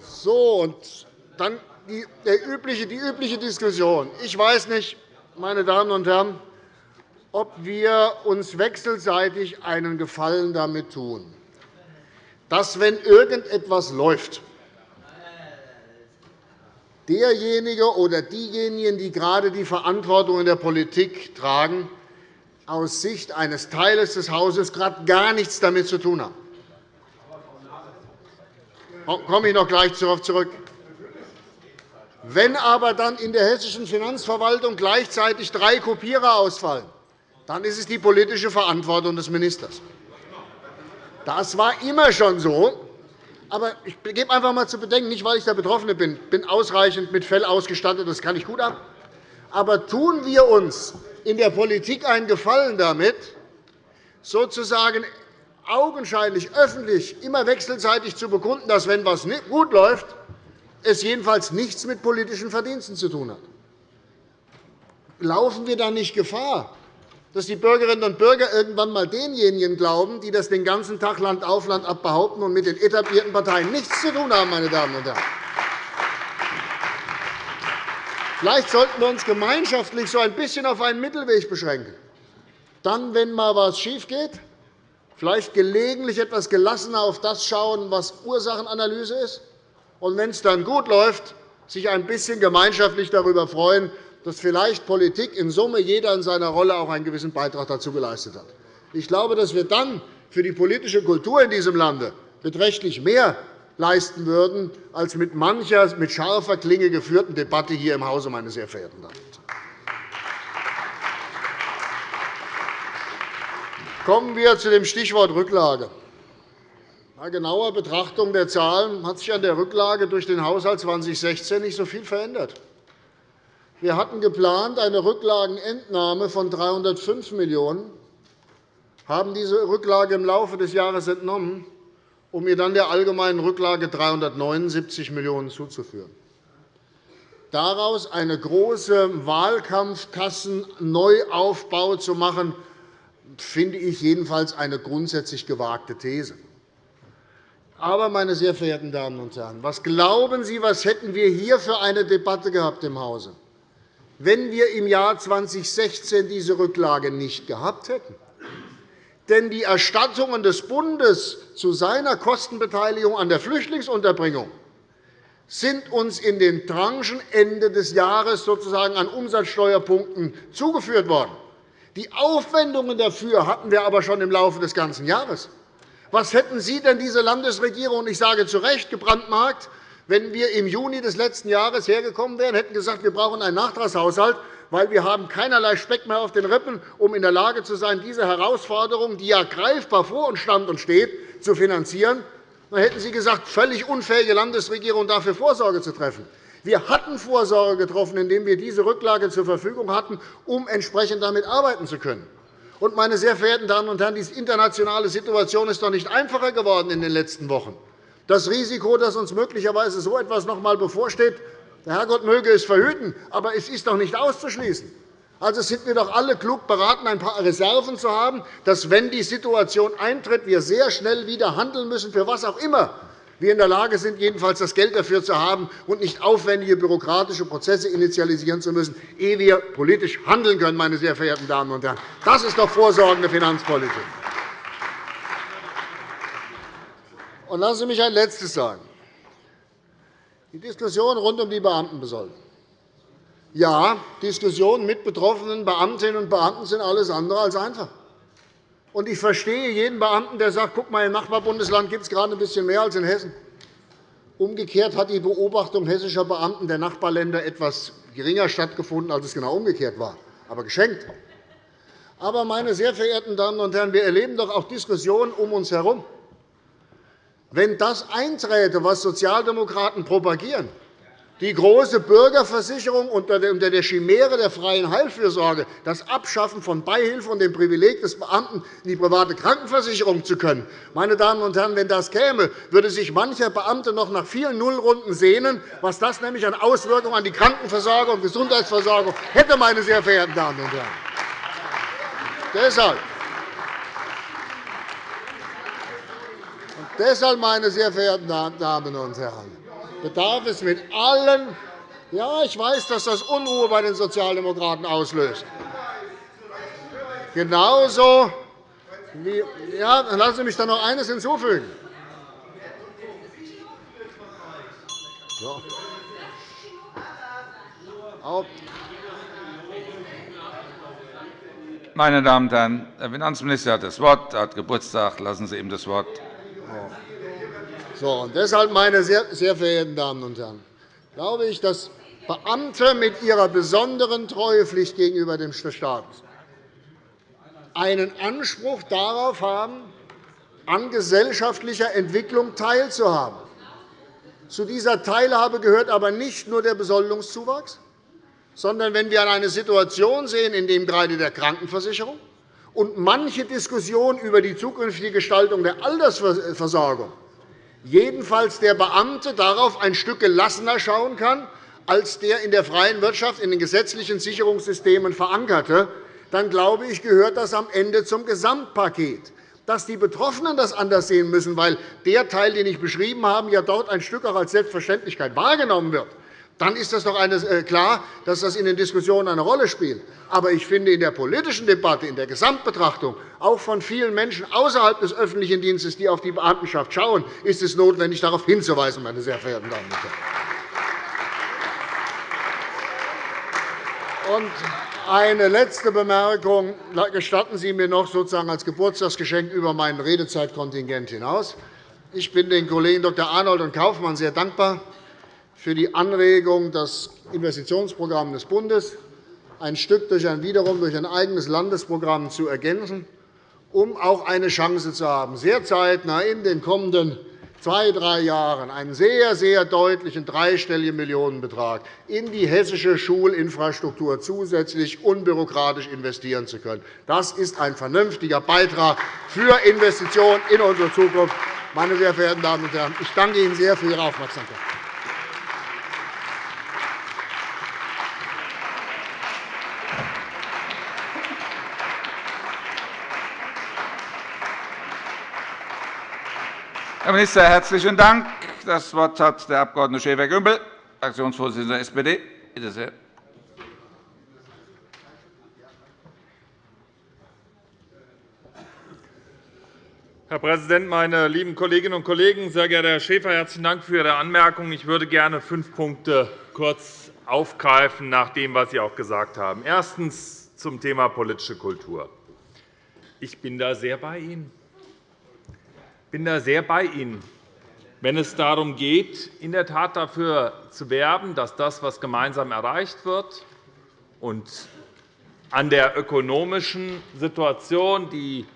So, und dann die, übliche, die übliche Diskussion. Ich weiß nicht, meine Damen und Herren, ob wir uns wechselseitig einen Gefallen damit tun, dass, wenn irgendetwas läuft, derjenige oder diejenigen, die gerade die Verantwortung in der Politik tragen, aus Sicht eines Teiles des Hauses gerade gar nichts damit zu tun haben komme ich noch gleich darauf zurück. Wenn aber dann in der hessischen Finanzverwaltung gleichzeitig drei Kopierer ausfallen, dann ist es die politische Verantwortung des Ministers. Das war immer schon so. Aber ich gebe einfach einmal zu bedenken, nicht weil ich der Betroffene bin, ich bin ausreichend mit Fell ausgestattet, das kann ich gut ab. Aber tun wir uns in der Politik einen Gefallen damit, sozusagen augenscheinlich öffentlich immer wechselseitig zu bekunden, dass, wenn etwas gut läuft, es jedenfalls nichts mit politischen Verdiensten zu tun hat. Laufen wir dann nicht Gefahr, dass die Bürgerinnen und Bürger irgendwann einmal denjenigen glauben, die das den ganzen Tag Land auf Land ab behaupten und mit den etablierten Parteien nichts zu tun haben, meine Damen und Herren? Vielleicht sollten wir uns gemeinschaftlich so ein bisschen auf einen Mittelweg beschränken. Dann, wenn einmal etwas schiefgeht, vielleicht gelegentlich etwas gelassener auf das schauen, was Ursachenanalyse ist, und wenn es dann gut läuft, sich ein bisschen gemeinschaftlich darüber freuen, dass vielleicht Politik in Summe jeder in seiner Rolle auch einen gewissen Beitrag dazu geleistet hat. Ich glaube, dass wir dann für die politische Kultur in diesem Lande beträchtlich mehr leisten würden, als mit mancher mit scharfer Klinge geführten Debatte hier im Hause, meine sehr verehrten Damen und Herren. Kommen wir zu dem Stichwort Rücklage. Bei genauer Betrachtung der Zahlen hat sich an der Rücklage durch den Haushalt 2016 nicht so viel verändert. Wir hatten geplant eine Rücklagenentnahme von 305 Millionen €, haben diese Rücklage im Laufe des Jahres entnommen, um ihr dann der allgemeinen Rücklage 379 Millionen € zuzuführen. Daraus eine große Wahlkampfkassen-Neuaufbau zu machen, finde ich jedenfalls eine grundsätzlich gewagte These. Aber, meine sehr verehrten Damen und Herren, was glauben Sie, was hätten wir hier für eine Debatte gehabt im Hause, wenn wir im Jahr 2016 diese Rücklage nicht gehabt hätten? Denn die Erstattungen des Bundes zu seiner Kostenbeteiligung an der Flüchtlingsunterbringung sind uns in den Tranchen Ende des Jahres sozusagen an Umsatzsteuerpunkten zugeführt worden. Die Aufwendungen dafür hatten wir aber schon im Laufe des ganzen Jahres. Was hätten Sie denn, diese Landesregierung, und ich sage zu Recht, gebrandmarkt, wenn wir im Juni des letzten Jahres hergekommen wären, hätten gesagt, wir brauchen einen Nachtragshaushalt, weil wir haben keinerlei Speck mehr auf den Rippen, um in der Lage zu sein, diese Herausforderung, die ja greifbar vor uns stand und steht, zu finanzieren. Dann hätten Sie gesagt, völlig unfähige Landesregierung, dafür Vorsorge zu treffen. Wir hatten Vorsorge getroffen, indem wir diese Rücklage zur Verfügung hatten, um entsprechend damit arbeiten zu können. Und, meine sehr verehrten Damen und Herren, die internationale Situation ist doch nicht einfacher geworden in den letzten Wochen. Das Risiko, dass uns möglicherweise so etwas noch einmal bevorsteht, der Herrgott möge es verhüten, aber es ist doch nicht auszuschließen. Also sind wir doch alle klug beraten, ein paar Reserven zu haben, dass, wenn die Situation eintritt, wir sehr schnell wieder handeln müssen, für was auch immer wir in der Lage sind, jedenfalls das Geld dafür zu haben und nicht aufwendige bürokratische Prozesse initialisieren zu müssen, ehe wir politisch handeln können. Meine sehr verehrten Damen und Herren. Das ist doch vorsorgende Finanzpolitik. Und lassen Sie mich ein Letztes sagen. Die Diskussion rund um die Beamtenbesoldung. Ja, Diskussionen mit betroffenen Beamtinnen und Beamten sind alles andere als einfach. Und ich verstehe jeden Beamten, der sagt, guck mal, im Nachbarbundesland gibt es gerade ein bisschen mehr als in Hessen. Umgekehrt hat die Beobachtung hessischer Beamten der Nachbarländer etwas geringer stattgefunden, als es genau umgekehrt war, aber geschenkt. Aber, meine sehr verehrten Damen und Herren, wir erleben doch auch Diskussionen um uns herum. Wenn das einträte, was Sozialdemokraten propagieren, die große Bürgerversicherung unter der Chimäre der freien Heilfürsorge, das Abschaffen von Beihilfe und dem Privileg des Beamten, in die private Krankenversicherung zu können. Meine Damen und Herren, wenn das käme, würde sich mancher Beamte noch nach vielen Nullrunden sehnen, was das nämlich an Auswirkungen an die Krankenversorgung und Gesundheitsversorgung hätte, meine sehr verehrten Damen und Herren. Deshalb Deshalb, meine sehr verehrten Damen und Herren, bedarf es mit allen ja, ich weiß, dass das Unruhe bei den Sozialdemokraten auslöst. Genauso wie, ja, dann lassen Sie mich dann noch eines hinzufügen. So. Meine Damen und Herren, der Finanzminister hat das Wort. Er hat Geburtstag. Lassen Sie ihm das Wort. So, und deshalb, meine sehr verehrten Damen und Herren, glaube ich, dass Beamte mit ihrer besonderen Treuepflicht gegenüber dem Staat einen Anspruch darauf haben, an gesellschaftlicher Entwicklung teilzuhaben. Zu dieser Teilhabe gehört aber nicht nur der Besoldungszuwachs, sondern wenn wir eine Situation sehen, in der gerade der Krankenversicherung und manche Diskussion über die zukünftige Gestaltung der Altersversorgung jedenfalls der Beamte darauf ein Stück gelassener schauen kann, als der in der freien Wirtschaft in den gesetzlichen Sicherungssystemen verankerte, dann glaube ich, gehört das am Ende zum Gesamtpaket. Dass die Betroffenen das anders sehen müssen, weil der Teil, den ich beschrieben habe, ja dort ein Stück auch als Selbstverständlichkeit wahrgenommen wird, dann ist das doch äh, klar, dass das in den Diskussionen eine Rolle spielt. Aber ich finde, in der politischen Debatte, in der Gesamtbetrachtung, auch von vielen Menschen außerhalb des öffentlichen Dienstes, die auf die Beamtenschaft schauen, ist es notwendig, darauf hinzuweisen, meine sehr verehrten Damen und Herren. Und eine letzte Bemerkung. Gestatten Sie mir noch sozusagen als Geburtstagsgeschenk über mein Redezeitkontingent hinaus. Ich bin den Kollegen Dr. Arnold und Kaufmann sehr dankbar für die Anregung, das Investitionsprogramm des Bundes ein Stück durch ein, wiederum durch ein eigenes Landesprogramm zu ergänzen, um auch eine Chance zu haben, sehr zeitnah in den kommenden zwei, drei Jahren einen sehr, sehr deutlichen dreistelligen Millionenbetrag in die hessische Schulinfrastruktur zusätzlich unbürokratisch investieren zu können. Das ist ein vernünftiger Beitrag für Investitionen in unsere Zukunft. Meine sehr verehrten Damen und Herren, ich danke Ihnen sehr für Ihre Aufmerksamkeit. Herr Minister, herzlichen Dank. Das Wort hat der Abg. Schäfer-Gümbel, Fraktionsvorsitzender der SPD. Bitte sehr. Herr Präsident, meine lieben Kolleginnen und Kollegen! Sehr geehrter Herr Schäfer, herzlichen Dank für Ihre Anmerkungen. Ich würde gerne fünf Punkte kurz aufgreifen, nach dem, was Sie auch gesagt haben. Erstens zum Thema politische Kultur. Ich bin da sehr bei Ihnen bin da sehr bei Ihnen, wenn es darum geht, in der Tat dafür zu werben, dass das, was gemeinsam erreicht wird, und an der ökonomischen Situation, die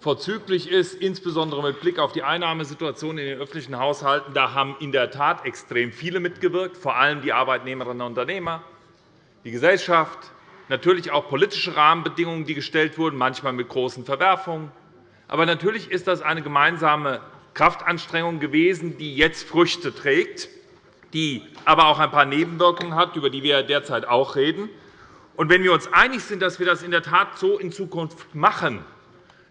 vorzüglich ist, insbesondere mit Blick auf die Einnahmesituation in den öffentlichen Haushalten. Da haben in der Tat extrem viele mitgewirkt, vor allem die Arbeitnehmerinnen und Unternehmer, die Gesellschaft, natürlich auch politische Rahmenbedingungen, die gestellt wurden, manchmal mit großen Verwerfungen. Aber natürlich ist das eine gemeinsame Kraftanstrengung gewesen, die jetzt Früchte trägt, die aber auch ein paar Nebenwirkungen hat, über die wir derzeit auch reden. Und wenn wir uns einig sind, dass wir das in der Tat so in Zukunft machen,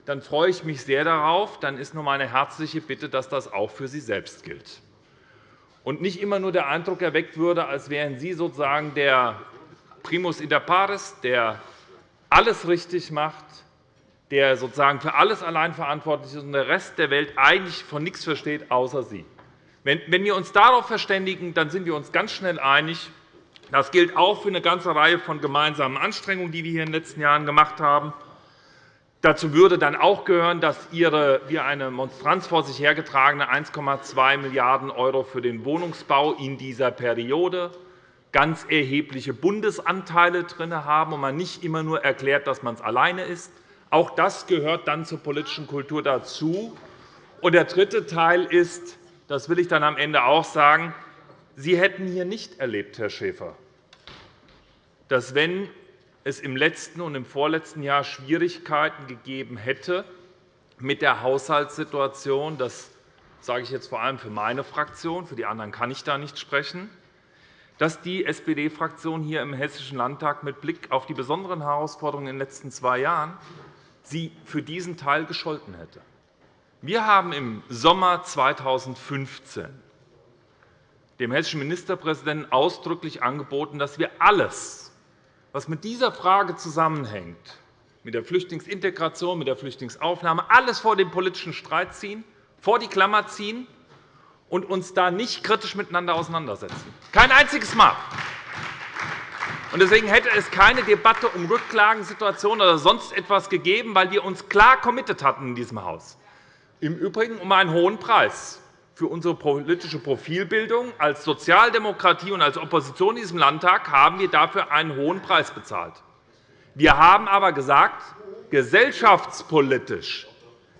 dann freue ich mich sehr darauf. Dann ist nur meine herzliche Bitte, dass das auch für Sie selbst gilt und nicht immer nur der Eindruck erweckt würde, als wären Sie sozusagen der Primus inter pares, der alles richtig macht, der sozusagen für alles allein verantwortlich ist und der Rest der Welt eigentlich von nichts versteht, außer Sie. Wenn wir uns darauf verständigen, dann sind wir uns ganz schnell einig. Das gilt auch für eine ganze Reihe von gemeinsamen Anstrengungen, die wir hier in den letzten Jahren gemacht haben. Dazu würde dann auch gehören, dass Ihre wie eine Monstranz vor sich hergetragene 1,2 Milliarden € für den Wohnungsbau in dieser Periode ganz erhebliche Bundesanteile drin haben und man nicht immer nur erklärt, dass man es alleine ist. Auch das gehört dann zur politischen Kultur dazu. Und der dritte Teil ist, das will ich dann am Ende auch sagen, Sie hätten hier nicht erlebt, Herr Schäfer, dass wenn es im letzten und im vorletzten Jahr Schwierigkeiten gegeben hätte mit der Haushaltssituation, das sage ich jetzt vor allem für meine Fraktion, für die anderen kann ich da nicht sprechen, dass die SPD-Fraktion hier im Hessischen Landtag mit Blick auf die besonderen Herausforderungen in den letzten zwei Jahren sie für diesen Teil gescholten hätte. Wir haben im Sommer 2015 dem hessischen Ministerpräsidenten ausdrücklich angeboten, dass wir alles, was mit dieser Frage zusammenhängt, mit der Flüchtlingsintegration, mit der Flüchtlingsaufnahme, alles vor den politischen Streit ziehen, vor die Klammer ziehen und uns da nicht kritisch miteinander auseinandersetzen. Kein einziges Mal. Deswegen hätte es keine Debatte um Rückklagensituationen oder sonst etwas gegeben, weil wir uns klar committed hatten in diesem Haus. Im Übrigen um einen hohen Preis für unsere politische Profilbildung. Als Sozialdemokratie und als Opposition in diesem Landtag haben wir dafür einen hohen Preis bezahlt. Wir haben aber gesagt, gesellschaftspolitisch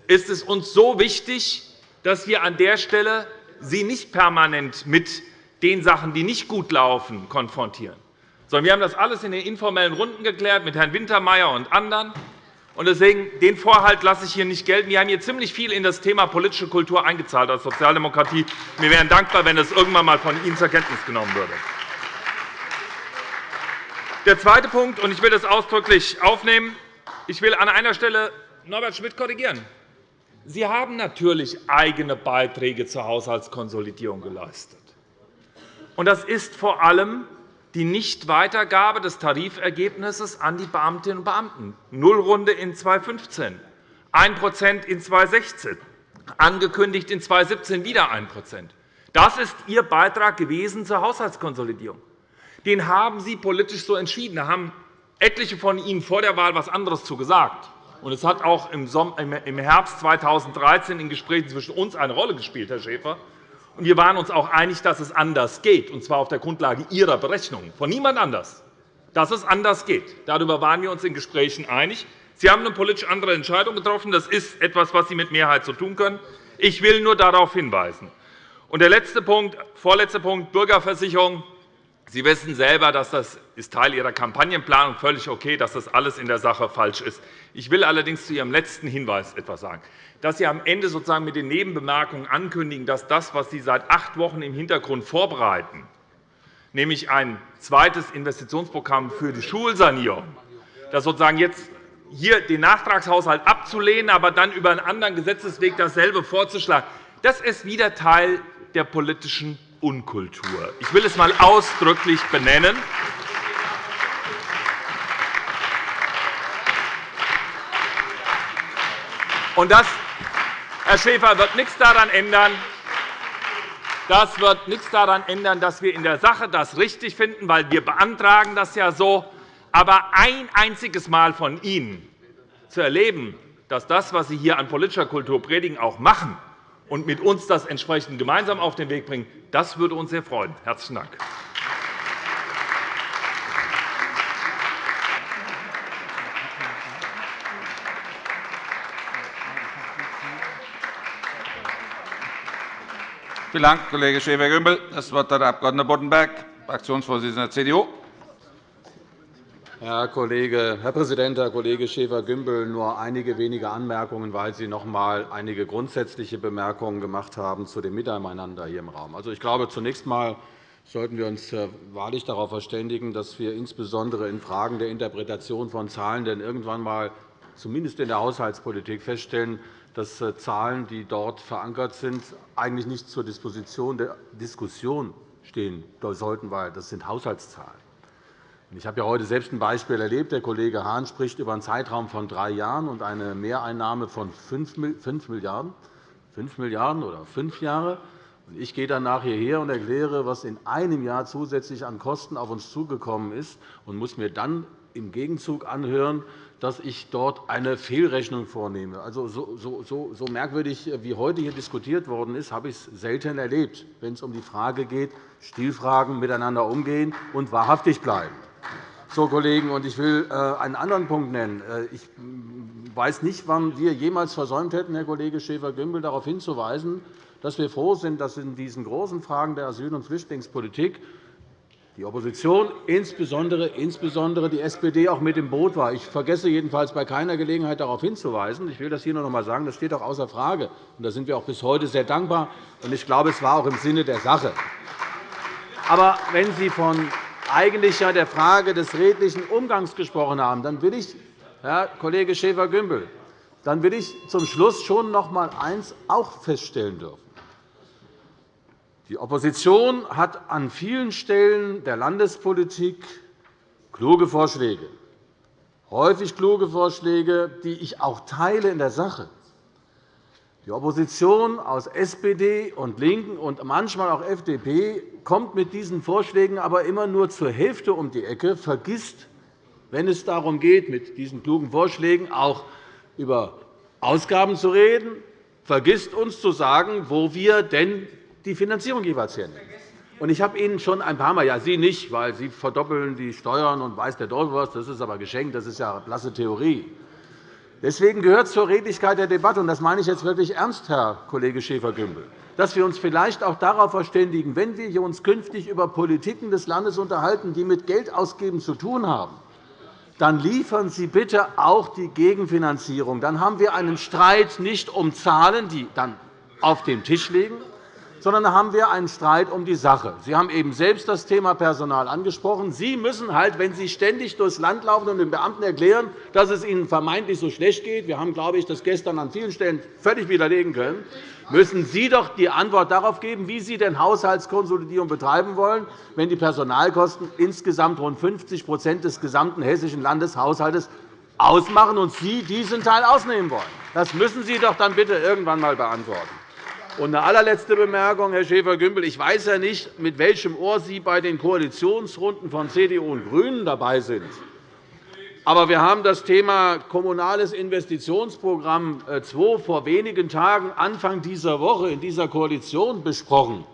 ist es uns so wichtig, dass wir an der Stelle Sie nicht permanent mit den Sachen, die nicht gut laufen, konfrontieren sondern wir haben das alles in den informellen Runden geklärt mit Herrn Wintermeyer und anderen. Deswegen den Vorhalt lasse ich hier nicht gelten. Wir haben hier ziemlich viel in das Thema politische Kultur eingezahlt als Sozialdemokratie. Wir wären dankbar, wenn es irgendwann einmal von Ihnen zur Kenntnis genommen würde. Der zweite Punkt, und ich will das ausdrücklich aufnehmen, ich will an einer Stelle Norbert Schmidt korrigieren. Sie haben natürlich eigene Beiträge zur Haushaltskonsolidierung geleistet. Das ist vor allem die Nichtweitergabe des Tarifergebnisses an die Beamtinnen und Beamten. Nullrunde in 2015, 1% in 2016, angekündigt in 2017 wieder 1% Das ist Ihr Beitrag gewesen zur Haushaltskonsolidierung. Den haben Sie politisch so entschieden. Da haben etliche von Ihnen vor der Wahl etwas anderes zu gesagt. es hat auch im Herbst 2013 in Gesprächen zwischen uns eine Rolle gespielt, Herr Schäfer. Wir waren uns auch einig, dass es anders geht, und zwar auf der Grundlage Ihrer Berechnungen, von niemand anders, dass es anders geht. Darüber waren wir uns in Gesprächen einig. Sie haben eine politisch andere Entscheidung getroffen. Das ist etwas, was Sie mit Mehrheit so tun können. Ich will nur darauf hinweisen. Und der letzte Punkt, vorletzte Punkt, Bürgerversicherung. Sie wissen selber, dass das ist Teil Ihrer Kampagnenplanung völlig okay, dass das alles in der Sache falsch ist. Ich will allerdings zu Ihrem letzten Hinweis etwas sagen. Dass Sie am Ende sozusagen mit den Nebenbemerkungen ankündigen, dass das, was Sie seit acht Wochen im Hintergrund vorbereiten, nämlich ein zweites Investitionsprogramm für die Schulsanierung, dass sozusagen jetzt hier den Nachtragshaushalt abzulehnen, aber dann über einen anderen Gesetzesweg dasselbe vorzuschlagen, das ist wieder Teil der politischen Unkultur. Ich will es einmal ausdrücklich benennen. Und das, Herr Schäfer, wird nichts daran ändern, das wird nichts daran ändern, dass wir in der Sache das richtig finden, weil wir beantragen das ja so. Aber ein einziges Mal von Ihnen zu erleben, dass das, was Sie hier an politischer Kultur predigen, auch machen, und mit uns das entsprechend gemeinsam auf den Weg bringen, das würde uns sehr freuen. – Herzlichen Dank. Vielen Dank, Kollege Schäfer-Gümbel. Das Wort hat der Abg. Boddenberg, Fraktionsvorsitzender der CDU. Herr, Kollege, Herr Präsident, Herr Kollege Schäfer-Gümbel! Nur einige wenige Anmerkungen, weil Sie noch einmal einige grundsätzliche Bemerkungen gemacht haben zu dem Miteinander hier im Raum. Also, ich glaube, zunächst einmal sollten wir uns äh, wahrlich darauf verständigen, dass wir insbesondere in Fragen der Interpretation von Zahlen denn irgendwann einmal zumindest in der Haushaltspolitik feststellen, dass äh, Zahlen, die dort verankert sind, eigentlich nicht zur Disposition der Diskussion stehen sollten, weil das sind Haushaltszahlen. Ich habe ja heute selbst ein Beispiel erlebt. Der Kollege Hahn spricht über einen Zeitraum von drei Jahren und eine Mehreinnahme von 5 Milliarden 5 Milliarden oder fünf Jahre. Ich gehe dann nachher hierher und erkläre, was in einem Jahr zusätzlich an Kosten auf uns zugekommen ist, und muss mir dann im Gegenzug anhören, dass ich dort eine Fehlrechnung vornehme. Also, so, so, so merkwürdig, wie heute hier diskutiert worden ist, habe ich es selten erlebt, wenn es um die Frage geht, Stilfragen miteinander umgehen und wahrhaftig bleiben. So, Kollegen, und ich will äh, einen anderen Punkt nennen. Äh, ich weiß nicht, wann wir jemals versäumt hätten, Herr Kollege Schäfer-Gümbel, darauf hinzuweisen, dass wir froh sind, dass in diesen großen Fragen der Asyl- und Flüchtlingspolitik die Opposition, insbesondere, insbesondere die SPD, auch mit im Boot war. Ich vergesse jedenfalls bei keiner Gelegenheit, darauf hinzuweisen. Ich will das hier noch einmal sagen. Das steht auch außer Frage. Da sind wir auch bis heute sehr dankbar. Ich glaube, es war auch im Sinne der Sache. Aber wenn Sie von eigentlich ja der Frage des redlichen Umgangs gesprochen haben, dann will ich, Herr Kollege Schäfer-Gümbel, dann will ich zum Schluss schon noch einmal eines auch feststellen dürfen. Die Opposition hat an vielen Stellen der Landespolitik kluge Vorschläge, häufig kluge Vorschläge, die ich auch teile in der Sache. Die Opposition aus SPD und LINKEN und manchmal auch FDP kommt mit diesen Vorschlägen aber immer nur zur Hälfte um die Ecke, vergisst, wenn es darum geht, mit diesen klugen Vorschlägen auch über Ausgaben zu reden, vergisst uns zu sagen, wo wir denn die Finanzierung jeweils hernehmen. Ich habe Ihnen schon ein paar Mal, ja, Sie nicht, weil Sie verdoppeln die Steuern und weiß der Teufel was, das ist aber geschenkt, das ist ja blasse Theorie. Deswegen gehört zur Redlichkeit der Debatte, und das meine ich jetzt wirklich ernst, Herr Kollege Schäfer-Gümbel, dass wir uns vielleicht auch darauf verständigen, wenn wir uns künftig über Politiken des Landes unterhalten, die mit Geldausgeben zu tun haben, dann liefern Sie bitte auch die Gegenfinanzierung. Dann haben wir einen Streit nicht um Zahlen, die dann auf dem Tisch liegen, sondern da haben wir einen Streit um die Sache. Sie haben eben selbst das Thema Personal angesprochen. Sie müssen halt, wenn Sie ständig durchs Land laufen und den Beamten erklären, dass es ihnen vermeintlich so schlecht geht, wir haben, glaube ich, das gestern an vielen Stellen völlig widerlegen können, müssen Sie doch die Antwort darauf geben, wie Sie denn Haushaltskonsolidierung betreiben wollen, wenn die Personalkosten insgesamt rund 50% des gesamten hessischen Landeshaushalts ausmachen und Sie diesen Teil ausnehmen wollen. Das müssen Sie doch dann bitte irgendwann einmal beantworten. Und eine allerletzte Bemerkung, Herr Schäfer-Gümbel. Ich weiß ja nicht, mit welchem Ohr Sie bei den Koalitionsrunden von CDU und GRÜNEN dabei sind. Aber wir haben das Thema Kommunales Investitionsprogramm 2 vor wenigen Tagen, Anfang dieser Woche, in dieser Koalition besprochen.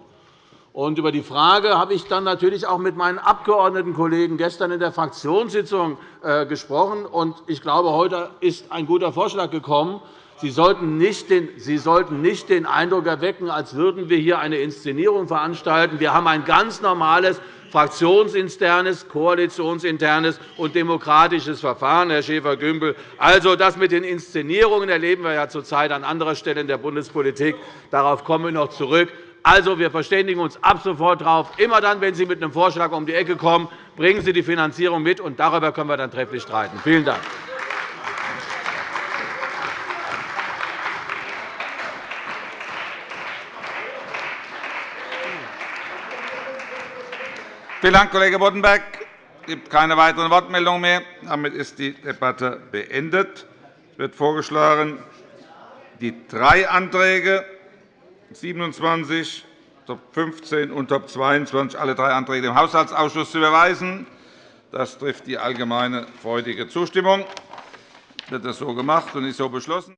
Und über die Frage habe ich dann natürlich auch mit meinen Abgeordnetenkollegen gestern in der Fraktionssitzung äh, gesprochen. Ich glaube, heute ist ein guter Vorschlag gekommen, Sie sollten, nicht den, Eindruck erwecken, als würden wir hier eine Inszenierung veranstalten. Wir haben ein ganz normales fraktionsinternes, koalitionsinternes und demokratisches Verfahren, Herr Schäfer-Gümbel. Also, das mit den Inszenierungen erleben wir ja zurzeit an anderer Stelle in der Bundespolitik. Darauf kommen wir noch zurück. Also, wir verständigen uns ab sofort darauf. Immer dann, wenn Sie mit einem Vorschlag um die Ecke kommen, bringen Sie die Finanzierung mit, und darüber können wir dann trefflich streiten. Vielen Dank. Vielen Dank, Kollege Boddenberg. Es gibt keine weiteren Wortmeldungen mehr. Damit ist die Debatte beendet. Es wird vorgeschlagen, die drei Anträge 27, Top 15 und Top 22, alle drei Anträge dem Haushaltsausschuss zu überweisen. Das trifft die allgemeine freudige Zustimmung. Wird das so gemacht und ist so beschlossen?